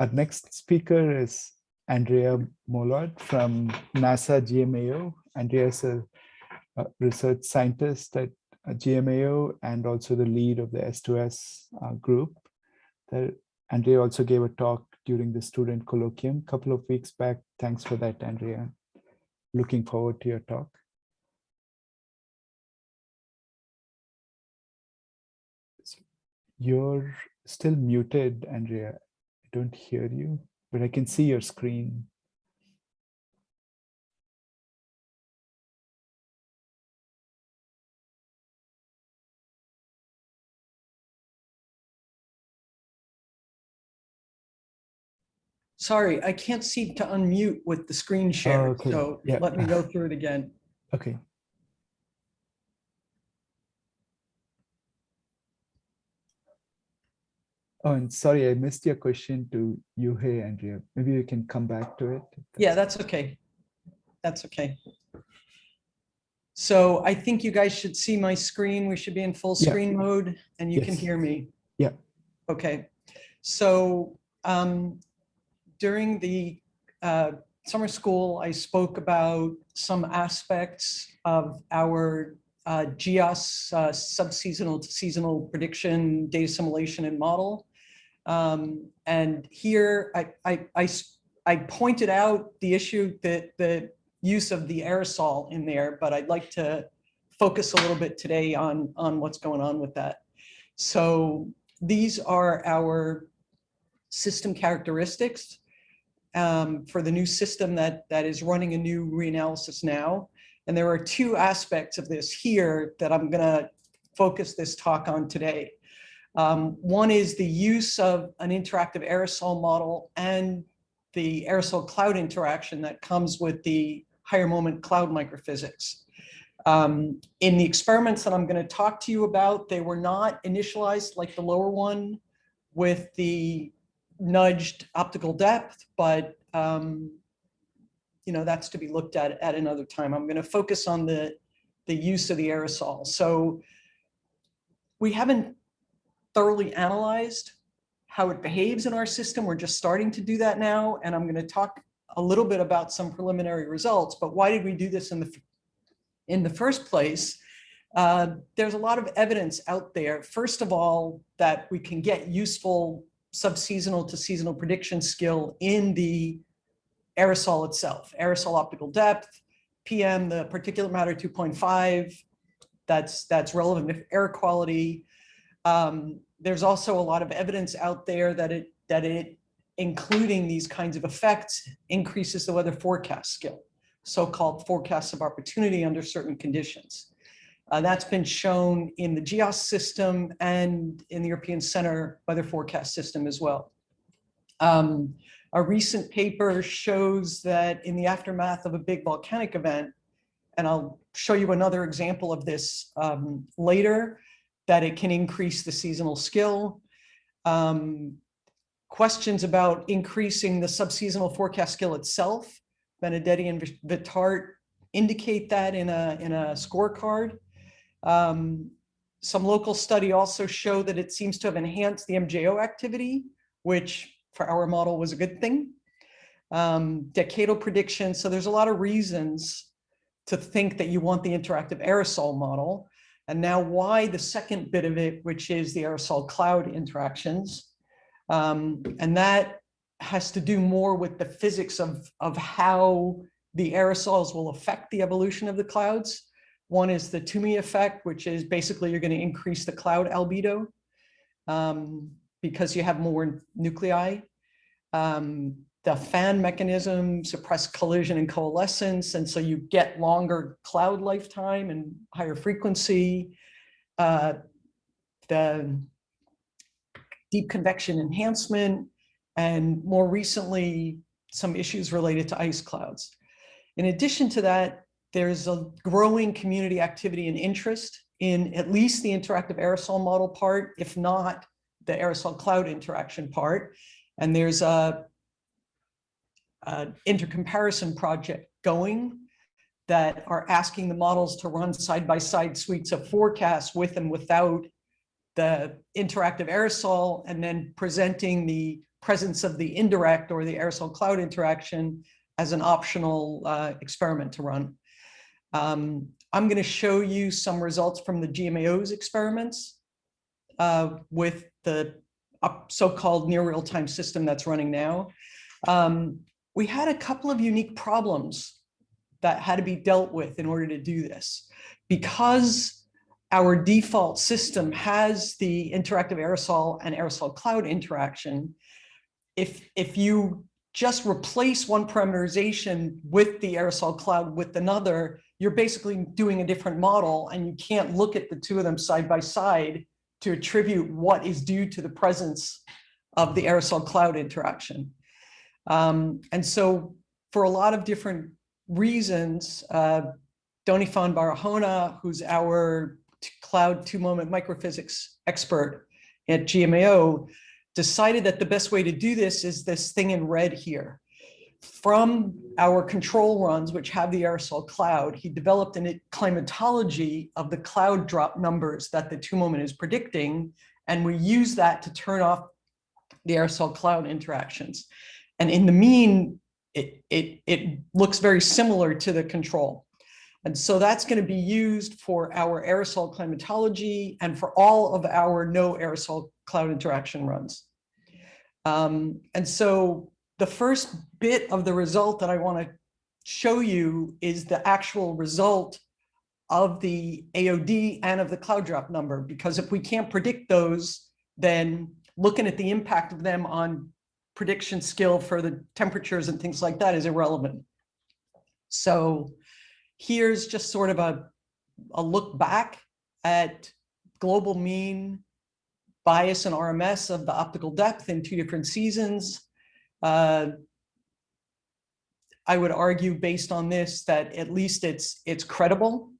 our next speaker is Andrea Molod from NASA GMAO. Andrea is a, a research scientist at GMAO and also the lead of the S2S uh, group. There, Andrea also gave a talk during the student colloquium a couple of weeks back. Thanks for that, Andrea. Looking forward to your talk. You're still muted, Andrea. I don't hear you, but I can see your screen. Sorry, I can't seem to unmute with the screen share, Oh, okay. so Yeah. let me go through it again. Okay. Oh, and sorry, I missed your question to you, hey, Andrea. Maybe you can come back to it. Yeah, that's okay. That's okay. So I think you guys should see my screen. We should be in full Yeah. screen mode and you can hear me. Yeah. Okay, so um, during the uh, summer school, I spoke about some aspects of our uh, GEOS uh, subseasonal to seasonal prediction, data assimilation and model. Um, and here I pointed out the issue that the use of the aerosol in there, but I'd like to focus a little bit today on, on what's going on with that. So these are our system characteristics um, for the new system that, that is running a new reanalysis now. And there are two aspects of this here that I'm gonna focus this talk on today. Um, one is the use of an interactive aerosol model and the aerosol cloud interaction that comes with the higher moment cloud microphysics. Um, in the experiments that I'm going to talk to you about, they were not initialized like the lower one with the nudged optical depth, but um, you know, that's to be looked at at another time. I'm going to focus on the, the use of the aerosol. So we haven't thoroughly analyzed how it behaves in our system. We're just starting to do that now. And I'm going to talk a little bit about some preliminary results, but why did we do this in the, in the first place? Uh, there's a lot of evidence out there, first of all, that we can get useful subseasonal to seasonal prediction skill in the aerosol itself, aerosol optical depth, PM, the particulate matter 2.5, that's, that's relevant if air quality. Um, there's also a lot of evidence out there that it, that it, including these kinds of effects, increases the weather forecast skill, so-called forecasts of opportunity under certain conditions. Uh, that's been shown in the GEOS system and in the European Center weather forecast system as well. Um, a recent paper shows that in the aftermath of a big volcanic event, and I'll show you another example of this um, later, that it can increase the seasonal skill. Um, questions about increasing the subseasonal forecast skill itself, Benedetti and Vitart indicate that in a, in a scorecard. Um, some local study also show that it seems to have enhanced the MJO activity, which for our model was a good thing. Um, decadal prediction. So there's a lot of reasons to think that you want the interactive aerosol model. And now why the second bit of it, which is the aerosol cloud interactions. Um, and that has to do more with the physics of, of how the aerosols will affect the evolution of the clouds. One is the Twomey effect, which is basically you're going to increase the cloud albedo um, because you have more nuclei. Um, the fan mechanism suppress collision and coalescence, and so you get longer cloud lifetime and higher frequency. Uh, the deep convection enhancement, and more recently, some issues related to ice clouds. In addition to that, there's a growing community activity and interest in at least the interactive aerosol model part, if not the aerosol cloud interaction part. And there's a, a intercomparison project going that are asking the models to run side-by-side -side suites of forecasts with and without the interactive aerosol and then presenting the presence of the indirect or the aerosol cloud interaction as an optional uh, experiment to run. Um, I'm going to show you some results from the GMAO's experiments uh, with the so-called near real-time system that's running now. Um, we had a couple of unique problems that had to be dealt with in order to do this. Because our default system has the interactive aerosol and aerosol cloud interaction, if, if you just replace one parameterization with the aerosol cloud with another, you're basically doing a different model and you can't look at the two of them side by side to attribute what is due to the presence of the aerosol cloud interaction. Um, and so for a lot of different reasons, uh, Donifan Barahona, who's our cloud two-moment microphysics expert at GMAO, decided that the best way to do this is this thing in red here. From our control runs, which have the aerosol cloud, he developed a climatology of the cloud drop numbers that the two moment is predicting. And we use that to turn off the aerosol cloud interactions. And in the mean, it, it, it looks very similar to the control. And so that's going to be used for our aerosol climatology and for all of our no aerosol cloud interaction runs. Um, and so the first bit of the result that I want to show you is the actual result of the AOD and of the cloud drop number, because if we can't predict those, then looking at the impact of them on prediction skill for the temperatures and things like that is irrelevant. So here's just sort of a, a look back at global mean bias and RMS of the optical depth in two different seasons. Uh, I would argue based on this that at least it's it's credible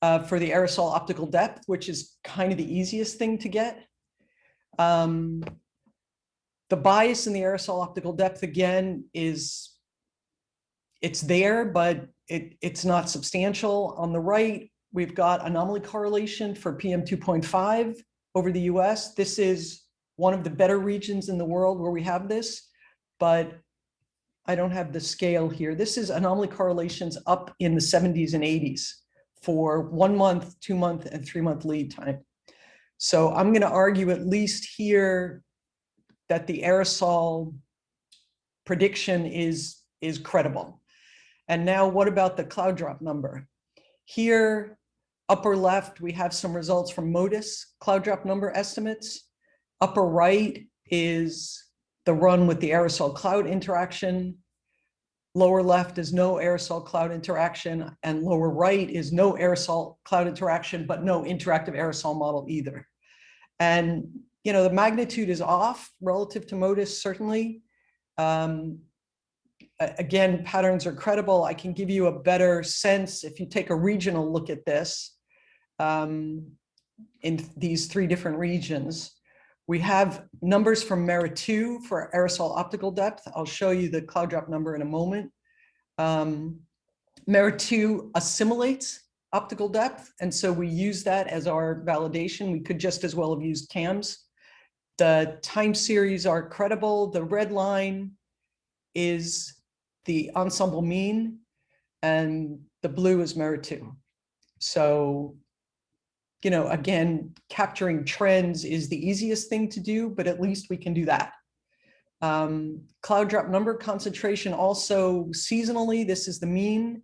uh, for the aerosol optical depth, which is kind of the easiest thing to get. Um, the bias in the aerosol optical depth again is it's there, but it, it's not substantial. On the right, we've got anomaly correlation for PM 2.5 over the US. This is one of the better regions in the world where we have this, but I don't have the scale here. This is anomaly correlations up in the 70s and 80s for one month, two month, and three month lead time. So I'm going to argue at least here that the aerosol prediction is, is credible. And now what about the cloud drop number? Here, upper left, we have some results from MODIS cloud drop number estimates. Upper right is the run with the aerosol cloud interaction. Lower left is no aerosol cloud interaction and lower right is no aerosol cloud interaction, but no interactive aerosol model either. And, you know, the magnitude is off relative to MODIS, certainly. Um, again, patterns are credible. I can give you a better sense if you take a regional look at this um, in these three different regions. We have numbers from MERRA-2 for aerosol optical depth. I'll show you the cloud drop number in a moment. Um, MERRA-2 assimilates optical depth, and so we use that as our validation. We could just as well have used CAMS. The time series are credible. The red line is the ensemble mean and the blue is MERRA-2. So, you know, again, capturing trends is the easiest thing to do, but at least we can do that. Um, cloud drop number concentration also seasonally, this is the mean.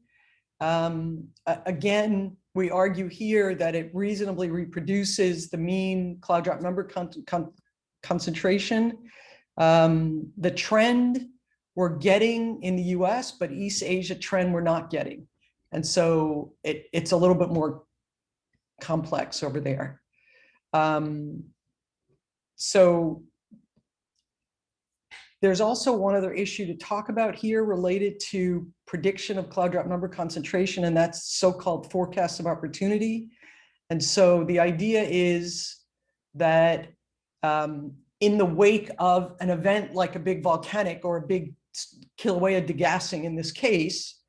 Um, again, we argue here that it reasonably reproduces the mean cloud drop number con con concentration. Um, the trend we're getting in the US, but East Asia trend we're not getting. And so it, it's a little bit more complex over there. Um, so there's also one other issue to talk about here related to prediction of cloud drop number concentration, and that's so-called forecast of opportunity. And so the idea is that um, in the wake of an event like a big volcanic or a big Kilauea degassing in this case,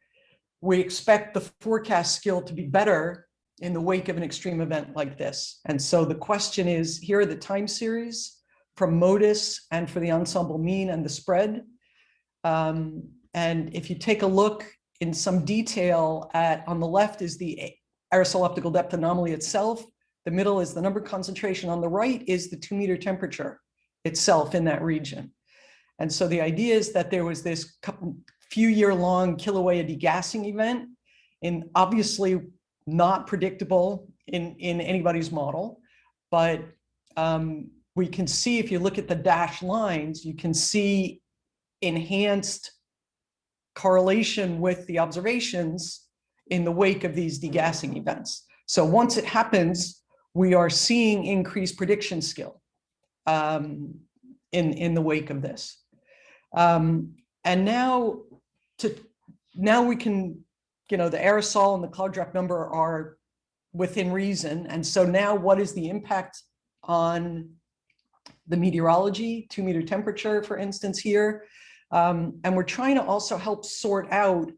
we expect the forecast skill to be better in the wake of an extreme event like this. And so the question is, here are the time series from MODIS and for the ensemble mean and the spread. Um, and if you take a look in some detail at, on the left is the aerosol optical depth anomaly itself. The middle is the number concentration. On the right is the two meter temperature itself in that region. And so the idea is that there was this couple, few year long Kilauea degassing event and obviously not predictable in, in anybody's model. But um, we can see if you look at the dashed lines, you can see enhanced correlation with the observations in the wake of these degassing events. So once it happens, we are seeing increased prediction skill um, in, in the wake of this. Um, and now to now we can, you know, the aerosol and the cloud drop number are within reason. And so now what is the impact on the meteorology, two meter temperature, for instance, here. Um, and we're trying to also help sort out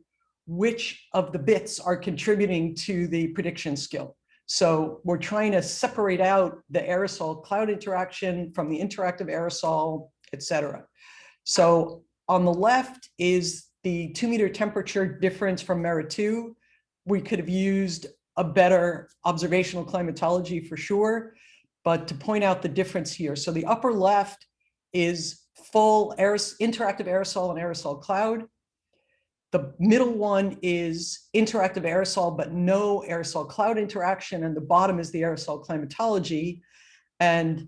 which of the bits are contributing to the prediction skill. So we're trying to separate out the aerosol cloud interaction from the interactive aerosol, et cetera. So on the left is the two meter temperature difference from MERRA 2. We could have used a better observational climatology for sure, but to point out the difference here. So the upper left is full aeros interactive aerosol and aerosol cloud. The middle one is interactive aerosol, but no aerosol cloud interaction. And the bottom is the aerosol climatology. And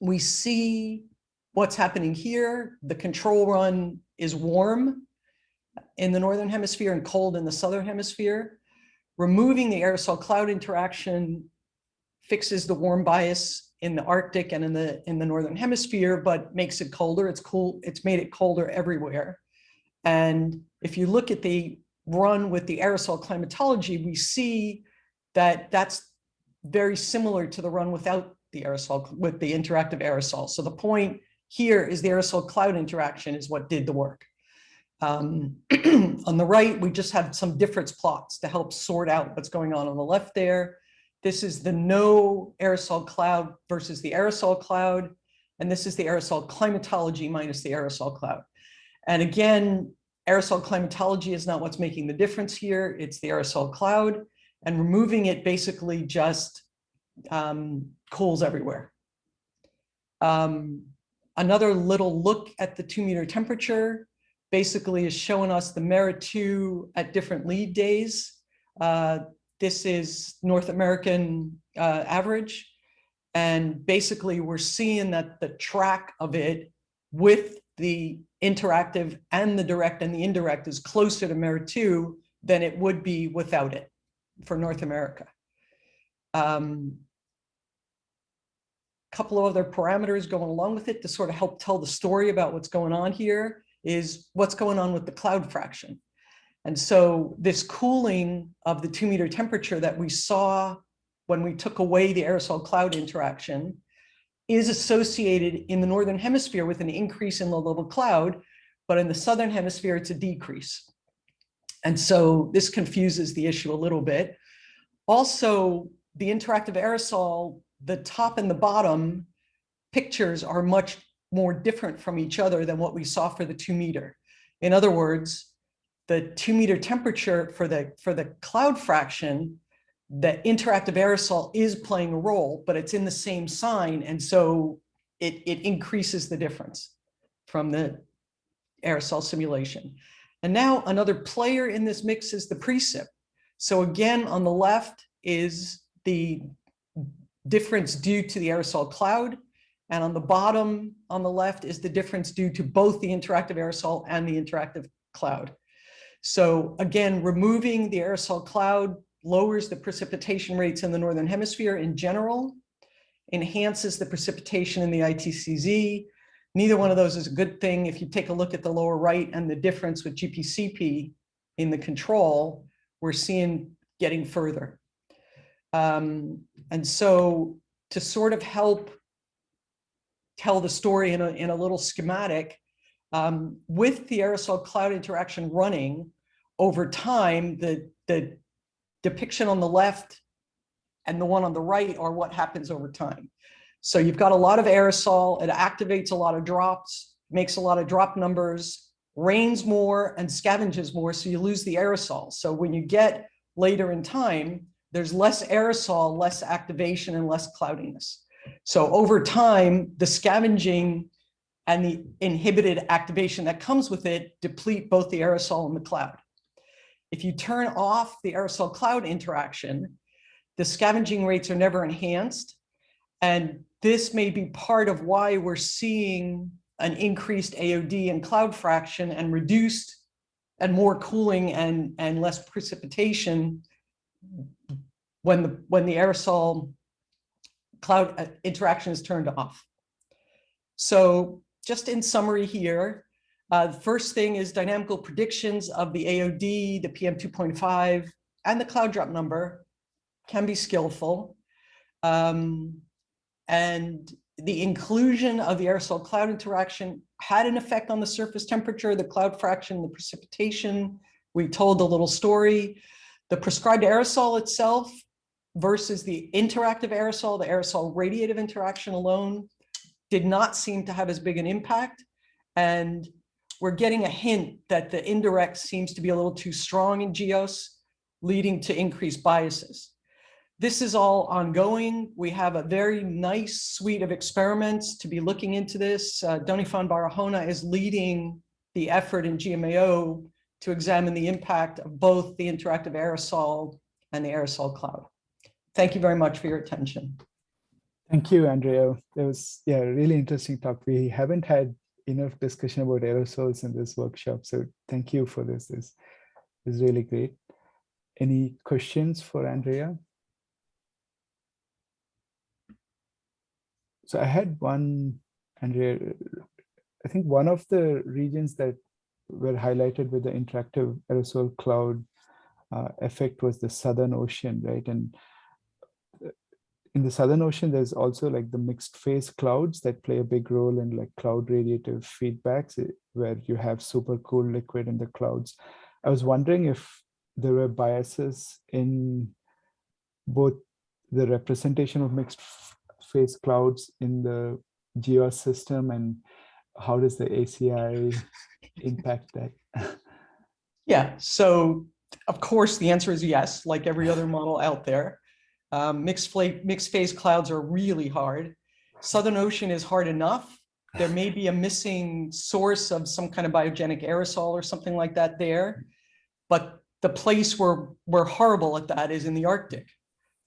we see what's happening here. The control run is warm in the Northern hemisphere and cold in the Southern hemisphere. Removing the aerosol cloud interaction fixes the warm bias in the Arctic and in the in the northern hemisphere, but makes it colder. It's cool. It's made it colder everywhere. And if you look at the run with the aerosol climatology, we see that that's very similar to the run without the aerosol, with the interactive aerosol. So the point here is the aerosol cloud interaction is what did the work. Um, on the right, we just have some difference plots to help sort out what's going on on the left there. This is the no aerosol cloud versus the aerosol cloud. And this is the aerosol climatology minus the aerosol cloud. And again, aerosol climatology is not what's making the difference here. It's the aerosol cloud and removing it basically just um, cools everywhere. Um, another little look at the two meter temperature basically is showing us the MERRA 2 at different lead days. Uh, this is North American uh, average. And basically we're seeing that the track of it with the interactive and the direct and the indirect is closer to MERRA2 than it would be without it for North America. Um, couple of other parameters going along with it to sort of help tell the story about what's going on here is what's going on with the cloud fraction. And so this cooling of the two meter temperature that we saw when we took away the aerosol cloud interaction is associated in the Northern hemisphere with an increase in low level cloud, but in the Southern hemisphere, it's a decrease. And so this confuses the issue a little bit. Also, the interactive aerosol, the top and the bottom pictures are much more different from each other than what we saw for the two meter. In other words, the two meter temperature for the for the cloud fraction, the interactive aerosol is playing a role, but it's in the same sign. And so it, it increases the difference from the aerosol simulation. And now another player in this mix is the precip. So again, on the left is the difference due to the aerosol cloud. And on the bottom on the left is the difference due to both the interactive aerosol and the interactive cloud. So again, removing the aerosol cloud lowers the precipitation rates in the Northern hemisphere in general, enhances the precipitation in the ITCZ. Neither one of those is a good thing. If you take a look at the lower right and the difference with GPCP in the control, we're seeing getting further. Um, and so to sort of help tell the story in a, in a little schematic, um, with the aerosol cloud interaction running, over time, the, the depiction on the left and the one on the right are what happens over time. So you've got a lot of aerosol, it activates a lot of drops, makes a lot of drop numbers, rains more and scavenges more, so you lose the aerosol. So when you get later in time, there's less aerosol, less activation and less cloudiness. So over time, the scavenging and the inhibited activation that comes with it deplete both the aerosol and the cloud. If you turn off the aerosol cloud interaction, the scavenging rates are never enhanced. And this may be part of why we're seeing an increased AOD and cloud fraction and reduced and more cooling and, and less precipitation when the, when the aerosol cloud uh, interaction is turned off. So just in summary here, uh, the first thing is dynamical predictions of the AOD, the PM 2.5, and the cloud drop number can be skillful. Um, and the inclusion of the aerosol cloud interaction had an effect on the surface temperature, the cloud fraction, the precipitation. We told a little story. The prescribed aerosol itself versus the interactive aerosol, the aerosol radiative interaction alone did not seem to have as big an impact. And we're getting a hint that the indirect seems to be a little too strong in GEOS, leading to increased biases. This is all ongoing. We have a very nice suite of experiments to be looking into this. Uh, Donifan Barahona is leading the effort in GMAO to examine the impact of both the interactive aerosol and the aerosol cloud. Thank you very much for your attention. Thank you, Andrea. That was yeah, really interesting talk. We haven't had enough discussion about aerosols in this workshop. So thank you for this. This is really great. Any questions for Andrea? So I had one, Andrea, I think one of the regions that were highlighted with the interactive aerosol cloud uh, effect was the Southern Ocean, right? And in the Southern Ocean, there's also like the mixed phase clouds that play a big role in like cloud radiative feedbacks eh, where you have super cool liquid in the clouds. I was wondering if there were biases in both the representation of mixed phase clouds in the GEOS system and how does the ACI impact that? Yeah, so of course the answer is yes, like every other model out there. Um, mixed, mixed phase clouds are really hard. Southern Ocean is hard enough. There may be a missing source of some kind of biogenic aerosol or something like that there. But the place where we're horrible at that is in the Arctic.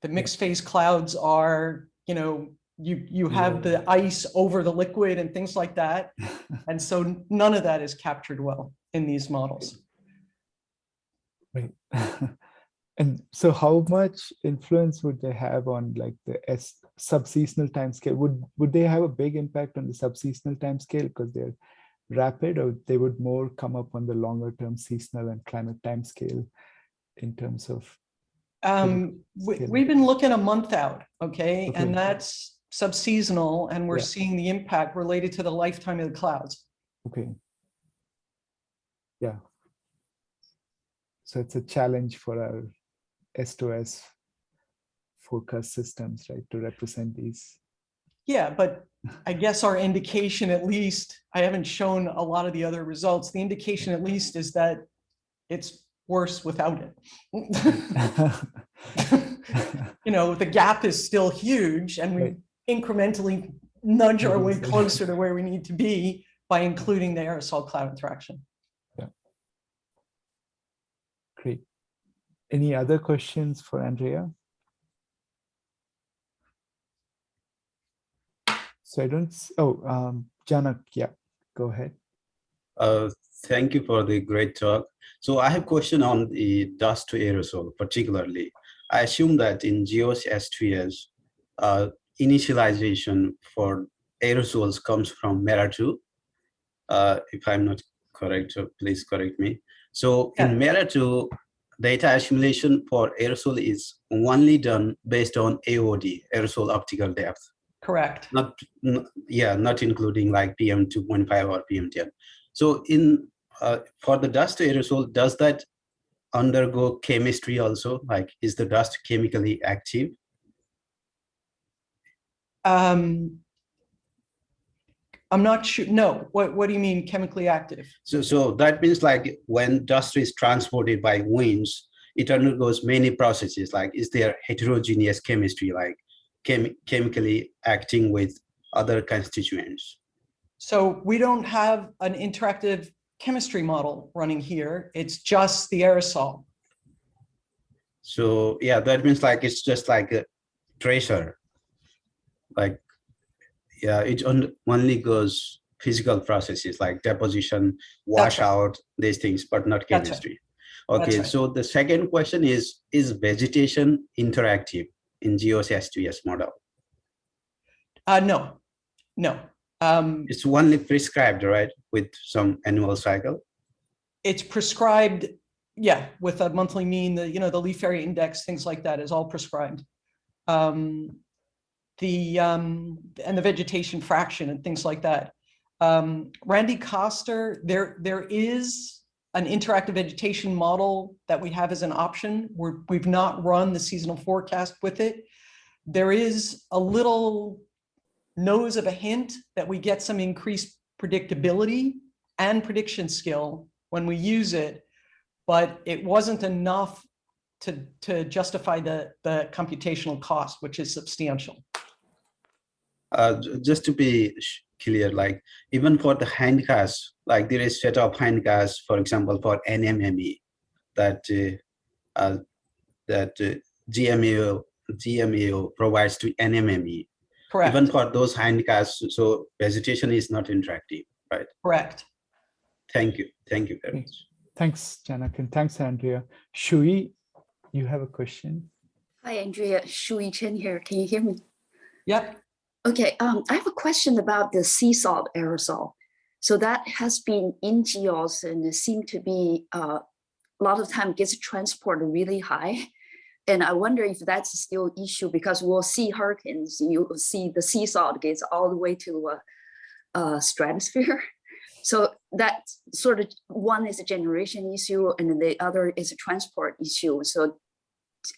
The mixed phase clouds are, you know, you, you have the ice over the liquid and things like that. And so none of that is captured well in these models. Right. And so how much influence would they have on like the S subseasonal time scale? Would, would they have a big impact on the subseasonal time scale because they're rapid or they would more come up on the longer term seasonal and climate time scale in terms of? Um, we, we've been looking a month out, okay? okay. And that's subseasonal and we're yeah. seeing the impact related to the lifetime of the clouds. Okay. Yeah. So it's a challenge for our S2S forecast systems, right, to represent these. Yeah, but I guess our indication at least, I haven't shown a lot of the other results. The indication at least is that it's worse without it. you know, the gap is still huge and we right. incrementally nudge our way closer to where we need to be by including the aerosol cloud interaction. Yeah. Great. Any other questions for Andrea? So I don't, oh, um, Janak, yeah, go ahead. Uh, thank you for the great talk. So I have question on the dust to aerosol particularly. I assume that in GEOS S2S, uh, initialization for aerosols comes from MERRA2. Uh, if I'm not correct, please correct me. So yeah. in MERRA2, data assimilation for aerosol is only done based on AOD, aerosol optical depth. Correct. Not, yeah, not including like PM 2.5 or PM 10. So in uh, for the dust aerosol, does that undergo chemistry also? Like, is the dust chemically active? Um, I'm not sure, no, what, what do you mean chemically active? So, so that means like when dust is transported by winds, it undergoes many processes, like is there heterogeneous chemistry, like chem chemically acting with other constituents? So we don't have an interactive chemistry model running here. It's just the aerosol. So yeah, that means like it's just like a tracer. Like, yeah, it on- only goes physical processes like deposition, washout, right. these things, but not That's right. chemistry. Okay, right. so the second question is, is vegetation interactive in GEOS S2S model? Uh, no, no. Um, It's only prescribed, right, with some annual cycle? it's prescribed, yeah, with a monthly mean, the, you know, the leaf area index, things like that is all prescribed. Um, the, um, and the vegetation fraction and things like that. Um, Randy Koster, there, there is an interactive vegetation model that we have as an option. We're, we've not run the seasonal forecast with it. There is a little nose of a hint that we get some increased predictability and prediction skill when we use it, but it wasn't enough to, to justify the, the computational cost, which is substantial. Uh, just to be clear, like even for the hindcast, like there is set of hindcast, for example, for NMME that uh, uh, that uh, GMAO GMAO provides to NMME. Correct, Even for those hindcasts, so vegetation is not interactive. Right? Correct. Thank you. Thank you very much. Thanks, Janak, and thanks, Andrea. Shui, you have a question? Hi, Andrea. Shuyi Chen here. Can you hear me? Yep, Okay, um, I have a question about the sea salt aerosol. So that has been in geos and it seemed to be uh, a lot of time gets transported really high. And I wonder if that's still issue because we'll see hurricanes, you will see the sea salt gets all the way to uh, uh, stratosphere. So that sort of one is a generation issue and the other is a transport issue. So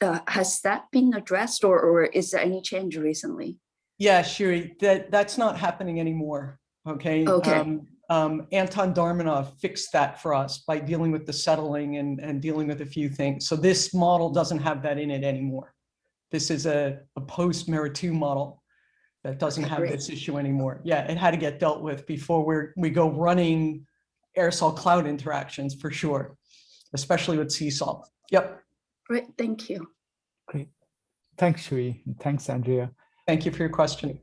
uh, has that been addressed or, or is there any change recently? Yeah, Shiri, that, that's not happening anymore, okay? Okay. Um, um, Anton Darmenov fixed that for us by dealing with the settling and, and dealing with a few things. So this model doesn't have that in it anymore. This is a, a post-MERRA-2 model that doesn't have great. this issue anymore. Yeah, it had to get dealt with before we're, we go running aerosol cloud interactions for sure, especially with sea salt. Yep, Great, thank you. Great. Thanks, Shui, thanks, Andrea. Thank you for your question.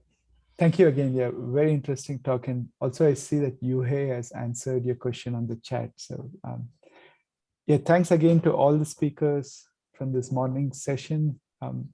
Thank you again. Yeah, very interesting talk. And also I see that Yuhei has answered your question on the chat. So um, yeah, thanks again to all the speakers from this morning session. Um,